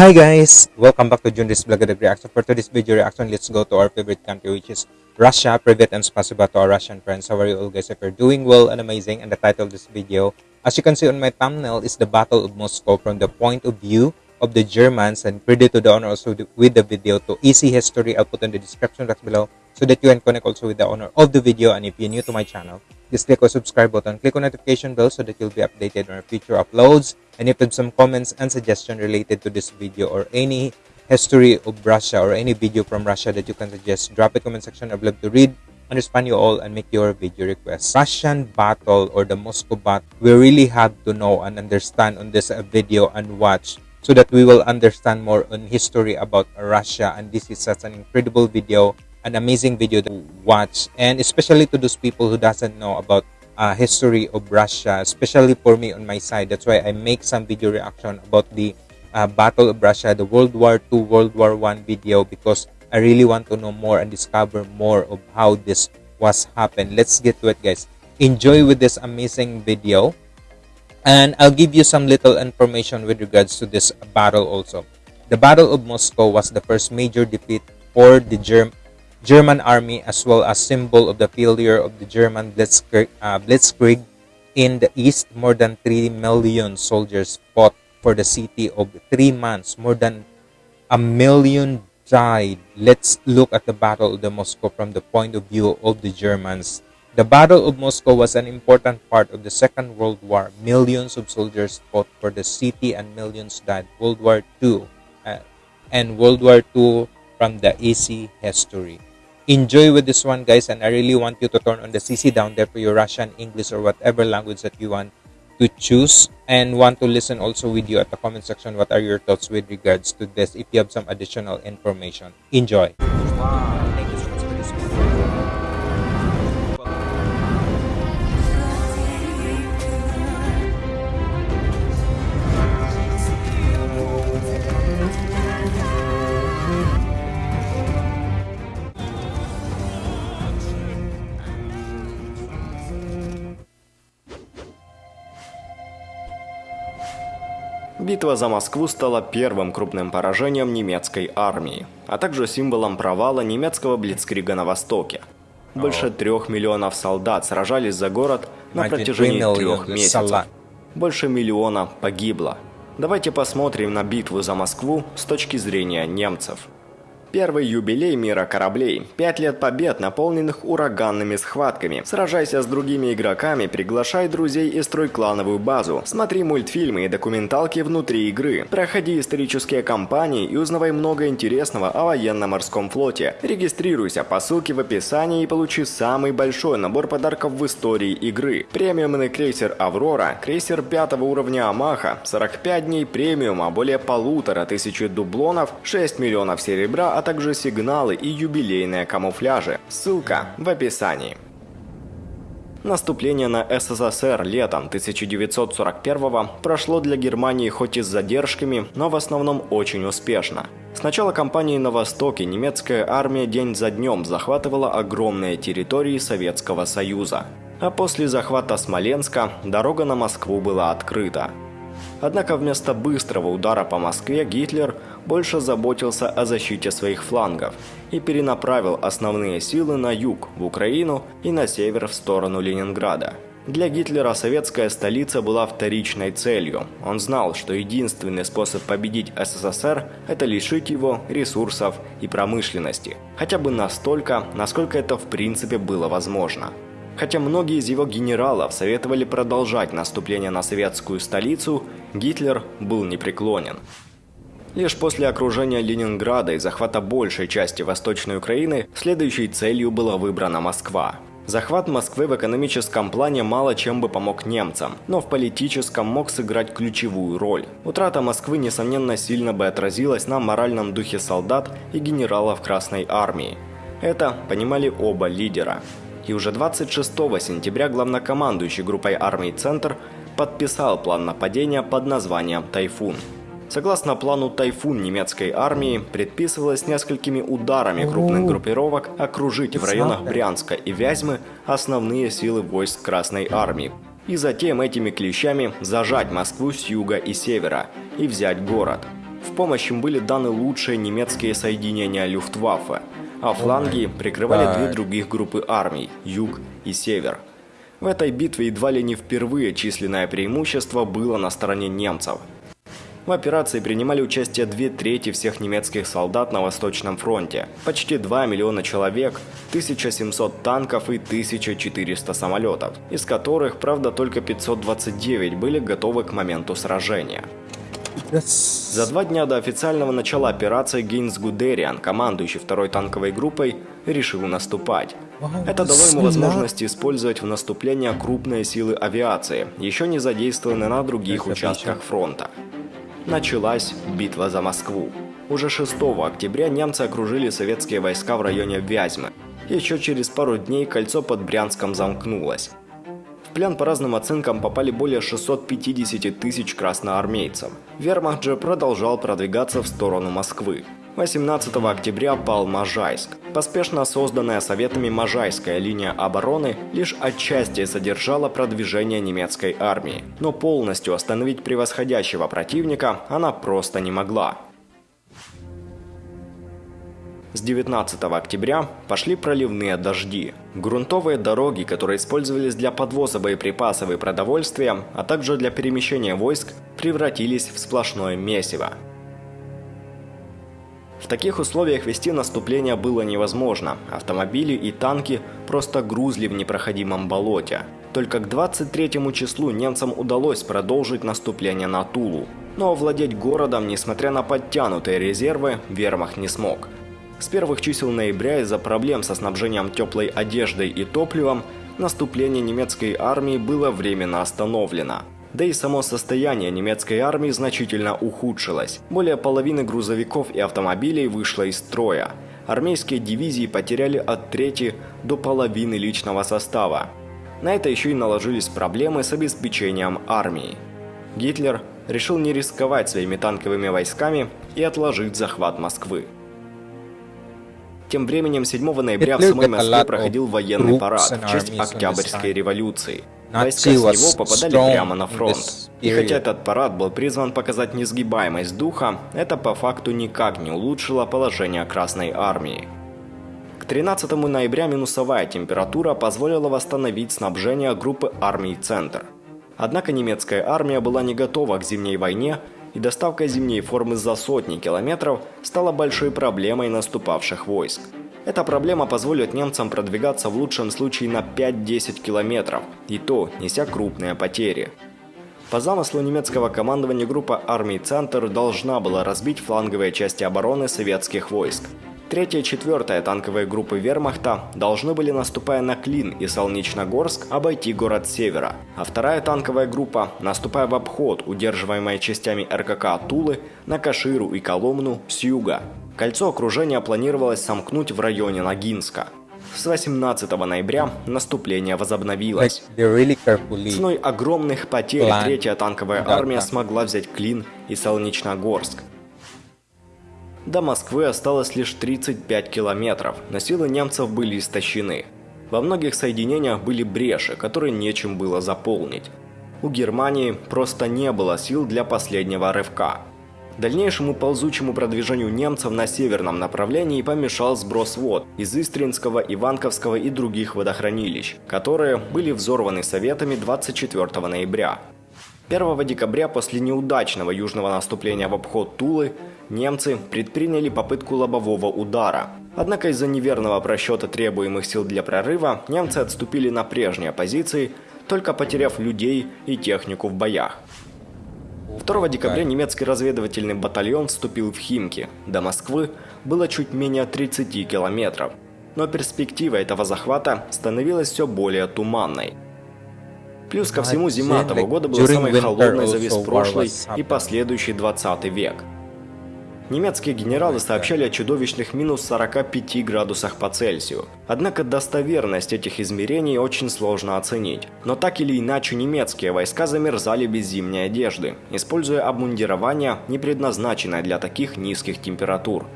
Hi guys! Welcome back to Junris Vlog Reaction. For today's video reaction, let's go to our favorite country which is Russia. Privet and spasiba to our Russian friends. How are you all guys? If you're doing well and amazing and the title of this video, as you can see on my thumbnail, is the Battle of Moscow from the point of view of the Germans and credit to the owner also with the video to easy history. I'll put in the description box below so that you can connect also with the owner of the video and if you're new to my channel, just click on subscribe button, click on notification bell so that you'll be updated on our future uploads. And if you have some comments and suggestion related to this video or any history of Russia or any video from Russia that you can suggest, drop a comment section. I'd love to read, understand you all, and make your video request. Russian battle or the Moscow battle, we really have to know and understand on this uh, video and watch so that we will understand more on history about Russia. And this is such an incredible video an amazing video to watch. And especially to those people who doesn't know about uh, history of Russia especially for me on my side. That's why I make some video reaction about the uh, battle of Russia the World War II World War One video because I really want to know more and discover more of how this was happened. Let's get to it guys. Enjoy with this amazing video. And I'll give you some little information with regards to this battle also. The Battle of Moscow was the first major defeat for the Germ German army as well as symbol of the failure of the German Blitzkrieg, uh, Blitzkrieg in the east. More than 3 million soldiers fought for the city of three months. More than a million died. Let's look at the Battle of the Moscow from the point of view of the Germans. The Battle of Moscow was an important part of the Second World War. Millions of soldiers fought for the city and millions died. World War II uh, and World War II from the AC history enjoy with this one guys and i really want you to turn on the cc down there for your russian english or whatever language that you want to choose and want to listen also with you at the comment section. What are your thoughts with regards to this? If you have some additional information enjoy. Wow. Битва за Москву стала первым крупным поражением немецкой армии, а также символом провала немецкого блицкрига на Востоке. Больше трех миллионов солдат сражались за город на протяжении трех месяцев. Больше миллиона погибло. Давайте посмотрим на битву за Москву с точки зрения немцев. Первый юбилей мира кораблей. Пять лет побед, наполненных ураганными схватками. Сражайся с другими игроками, приглашай друзей и строй клановую базу. Смотри мультфильмы и документалки внутри игры. Проходи исторические кампании и узнавай много интересного о военно-морском флоте. Регистрируйся по ссылке в описании и получи самый большой набор подарков в истории игры. Премиумный крейсер «Аврора», крейсер пятого уровня «Амаха», 45 дней премиума, более полутора тысячи дублонов, 6 миллионов серебра, а также сигналы и юбилейные камуфляжи. Ссылка в описании. Наступление на СССР летом 1941 прошло для Германии хоть и с задержками, но в основном очень успешно. С начала кампании на Востоке немецкая армия день за днем захватывала огромные территории Советского Союза. А после захвата Смоленска дорога на Москву была открыта. Однако вместо быстрого удара по Москве Гитлер больше заботился о защите своих флангов и перенаправил основные силы на юг, в Украину и на север в сторону Ленинграда. Для Гитлера советская столица была вторичной целью. Он знал, что единственный способ победить СССР – это лишить его ресурсов и промышленности. Хотя бы настолько, насколько это в принципе было возможно. Хотя многие из его генералов советовали продолжать наступление на советскую столицу, Гитлер был непреклонен. Лишь после окружения Ленинграда и захвата большей части Восточной Украины следующей целью была выбрана Москва. Захват Москвы в экономическом плане мало чем бы помог немцам, но в политическом мог сыграть ключевую роль. Утрата Москвы, несомненно, сильно бы отразилась на моральном духе солдат и генералов Красной Армии. Это понимали оба лидера. И уже 26 сентября главнокомандующий группой армий «Центр» подписал план нападения под названием «Тайфун». Согласно плану «Тайфун» немецкой армии, предписывалось несколькими ударами крупных группировок окружить в районах Брянска и Вязьмы основные силы войск Красной армии. И затем этими клещами зажать Москву с юга и севера и взять город. В помощь им были даны лучшие немецкие соединения Люфтваффе, а фланги прикрывали две других группы армий – Юг и Север. В этой битве едва ли не впервые численное преимущество было на стороне немцев. В операции принимали участие две трети всех немецких солдат на Восточном фронте, почти 2 миллиона человек, 1700 танков и 1400 самолетов, из которых, правда, только 529 были готовы к моменту сражения. За два дня до официального начала операции Гейнс Гудериан, командующий второй танковой группой, решил наступать. Это дало ему возможность использовать в наступлении крупные силы авиации, еще не задействованные на других участках фронта. Началась битва за Москву. Уже 6 октября немцы окружили советские войска в районе Вязьмы. Еще через пару дней кольцо под Брянском замкнулось. В плен по разным оценкам попали более 650 тысяч красноармейцев. Вермахт же продолжал продвигаться в сторону Москвы. 18 октября пал Можайск. Поспешно созданная Советами Можайская линия обороны лишь отчасти содержала продвижение немецкой армии, но полностью остановить превосходящего противника она просто не могла. С 19 октября пошли проливные дожди. Грунтовые дороги, которые использовались для подвоза боеприпасов и продовольствия, а также для перемещения войск, превратились в сплошное месиво. В таких условиях вести наступление было невозможно. Автомобили и танки просто грузли в непроходимом болоте. Только к 23 числу немцам удалось продолжить наступление на Тулу. Но овладеть городом, несмотря на подтянутые резервы, вермахт не смог. С первых чисел ноября из-за проблем со снабжением теплой одеждой и топливом наступление немецкой армии было временно остановлено. Да и само состояние немецкой армии значительно ухудшилось. Более половины грузовиков и автомобилей вышло из строя. Армейские дивизии потеряли от трети до половины личного состава. На это еще и наложились проблемы с обеспечением армии. Гитлер решил не рисковать своими танковыми войсками и отложить захват Москвы. Тем временем 7 ноября в самой Москве проходил военный парад в честь Октябрьской революции. Войска с него попадали прямо на фронт. И хотя этот парад был призван показать несгибаемость духа, это по факту никак не улучшило положение Красной Армии. К 13 ноября минусовая температура позволила восстановить снабжение группы армий «Центр». Однако немецкая армия была не готова к зимней войне, и доставка зимней формы за сотни километров стала большой проблемой наступавших войск. Эта проблема позволит немцам продвигаться в лучшем случае на 5-10 километров, и то неся крупные потери. По замыслу немецкого командования группа армий «Центр» должна была разбить фланговые части обороны советских войск. Третья и четвертая танковые группы вермахта должны были, наступая на Клин и Солнечногорск, обойти город севера, а вторая танковая группа, наступая в обход, удерживаемая частями РКК Тулы, на Каширу и Коломну с юга. Кольцо окружения планировалось сомкнуть в районе Ногинска. С 18 ноября наступление возобновилось. Ценой огромных потерь третья танковая армия смогла взять Клин и Солнечногорск. До Москвы осталось лишь 35 километров, но силы немцев были истощены. Во многих соединениях были бреши, которые нечем было заполнить. У Германии просто не было сил для последнего рывка. Дальнейшему ползучему продвижению немцев на северном направлении помешал сброс вод из Истринского, Иванковского и других водохранилищ, которые были взорваны Советами 24 ноября. 1 декабря после неудачного южного наступления в обход Тулы немцы предприняли попытку лобового удара. Однако из-за неверного просчета требуемых сил для прорыва немцы отступили на прежние позиции, только потеряв людей и технику в боях. 2 декабря немецкий разведывательный батальон вступил в Химки. До Москвы было чуть менее 30 километров. Но перспектива этого захвата становилась все более туманной. Плюс ко всему зима того года была самой холодной за весь прошлый и последующий 20 век. Немецкие генералы сообщали о чудовищных минус 45 градусах по Цельсию. Однако достоверность этих измерений очень сложно оценить. Но так или иначе немецкие войска замерзали без зимней одежды, используя обмундирование, не предназначенное для таких низких температур.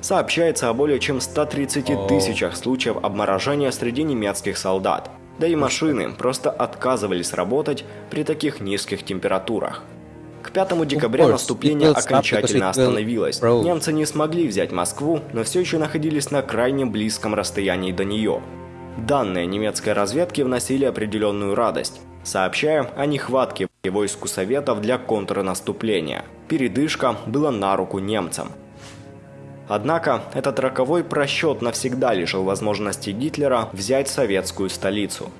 Сообщается о более чем 130 тысячах случаев обморожения среди немецких солдат. Да и машины просто отказывались работать при таких низких температурах. К 5 декабря наступление окончательно остановилось. Немцы не смогли взять Москву, но все еще находились на крайне близком расстоянии до нее. Данные немецкой разведки вносили определенную радость, сообщая о нехватке войск у Советов для контрнаступления. Передышка была на руку немцам. Однако этот роковой просчет навсегда лишил возможности Гитлера взять советскую столицу.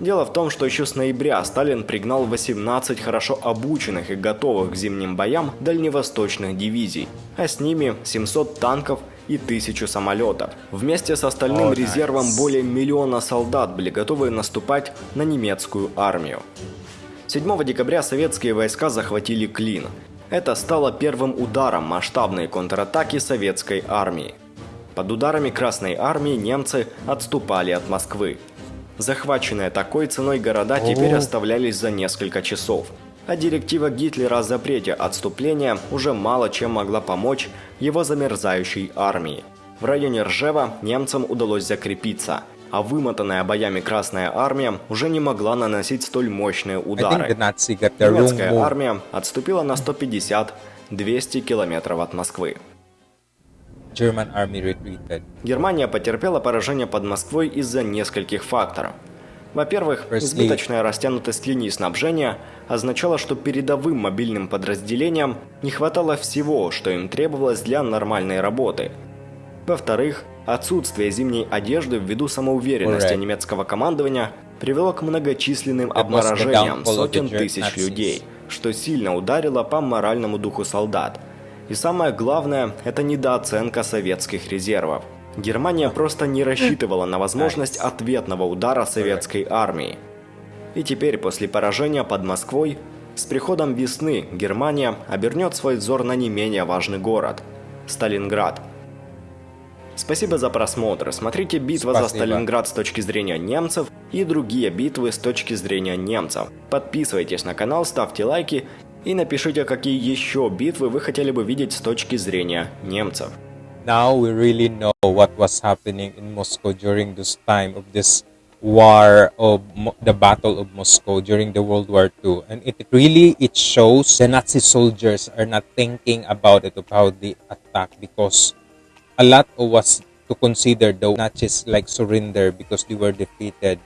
Дело в том, что еще с ноября Сталин пригнал 18 хорошо обученных и готовых к зимним боям дальневосточных дивизий, а с ними 700 танков и 1000 самолетов. Вместе с остальным резервом nice. более миллиона солдат были готовы наступать на немецкую армию. 7 декабря советские войска захватили Клин. Это стало первым ударом масштабной контратаки советской армии. Под ударами Красной армии немцы отступали от Москвы. Захваченные такой ценой города теперь оставлялись за несколько часов. А директива Гитлера о запрете отступления уже мало чем могла помочь его замерзающей армии. В районе Ржева немцам удалось закрепиться, а вымотанная боями Красная армия уже не могла наносить столь мощные удары. Немецкая армия отступила на 150-200 километров от Москвы. German army retreated. Германия потерпела поражение под Москвой из-за нескольких факторов. Во-первых, избыточная растянутость линий снабжения означала, что передовым мобильным подразделениям не хватало всего, что им требовалось для нормальной работы. Во-вторых, отсутствие зимней одежды ввиду самоуверенности немецкого командования привело к многочисленным обморожениям сотен тысяч людей, что сильно ударило по моральному духу солдат. И самое главное, это недооценка советских резервов. Германия просто не рассчитывала на возможность ответного удара советской армии. И теперь, после поражения под Москвой, с приходом весны Германия обернет свой взор на не менее важный город – Сталинград. Спасибо за просмотр. Смотрите «Битва за Спасибо. Сталинград» с точки зрения немцев и другие битвы с точки зрения немцев. Подписывайтесь на канал, ставьте лайки и напишите, какие еще битвы вы хотели бы видеть с точки зрения немцев. now we really know what was happening in Moscow during this time of this war of the battle of Moscow during the World War II and it really it shows the Nazi soldiers are not thinking about it of how they attack because a lot was to consider the Nazis like surrender because they were defeated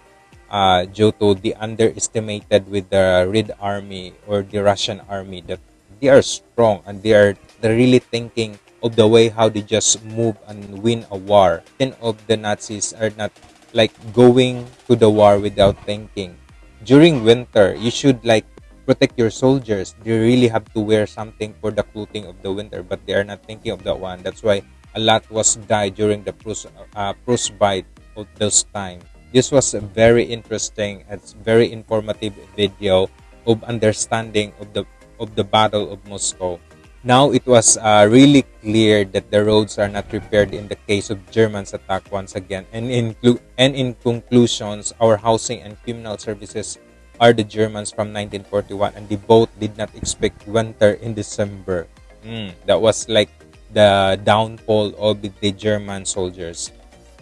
uh, due to the underestimated with the Red Army or the Russian army that they are strong and they are really thinking of the way how they just move and win a war. Then of the Nazis are not like going to the war without thinking. During winter, you should like protect your soldiers. They really have to wear something for the clothing of the winter, but they are not thinking of that one. That's why a lot was died during the Prus uh, Frostbite of those time. This was a very interesting and very informative video of understanding of the of the Battle of Moscow. Now it was uh, really clear that the roads are not repaired in the case of Germans attack once again. And in and in conclusions, our housing and criminal services are the Germans from 1941, and they both did not expect winter in December. Mm, that was like the downfall of the German soldiers.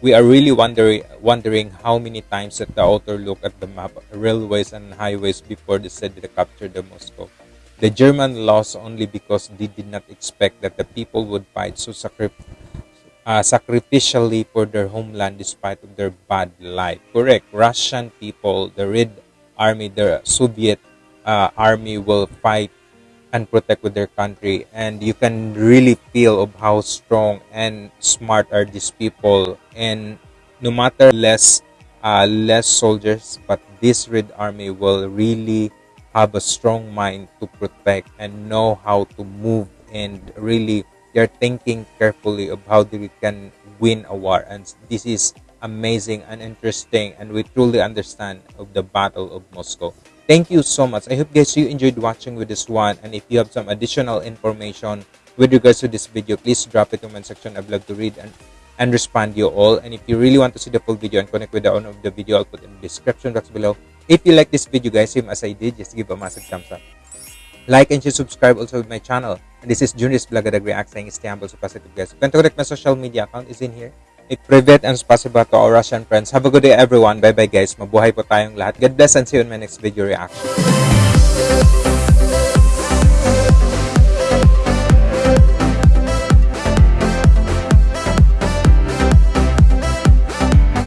We are really wondering wondering how many times that the author looked at the map, railways and highways before they said they captured the Moscow. The German lost only because they did not expect that the people would fight so sacri- uh, sacrificially for their homeland despite of their bad life. Correct. Russian people, the Red Army, the Soviet uh, army will fight and protect with their country and you can really feel of how strong and smart are these people. And no matter less uh, less soldiers but this red army will really have a strong mind to protect and know how to move and really they're thinking carefully of how they can win a war. And this is amazing and interesting and we truly understand of the battle of moscow thank you so much. I hope guys you enjoyed watching with this one. And if you have some additional information with regards to this video please drop it in the comment section. I'd love to read and and respond you all. And if you really want to see the full video and connect with the owner of the video i'll put in the description box below. If you like this video guys same as i did just give a massive thumbs up. Like and share subscribe also with my channel. And this is Junior's Blagadag React saying stay humble so positive guys. You can connect my social media account is in here a private and spasiba to our Russian friends. Have a good day everyone. Bye bye guys. Mabuhay po tayong lahat. God bless and see you in my next video. Reaction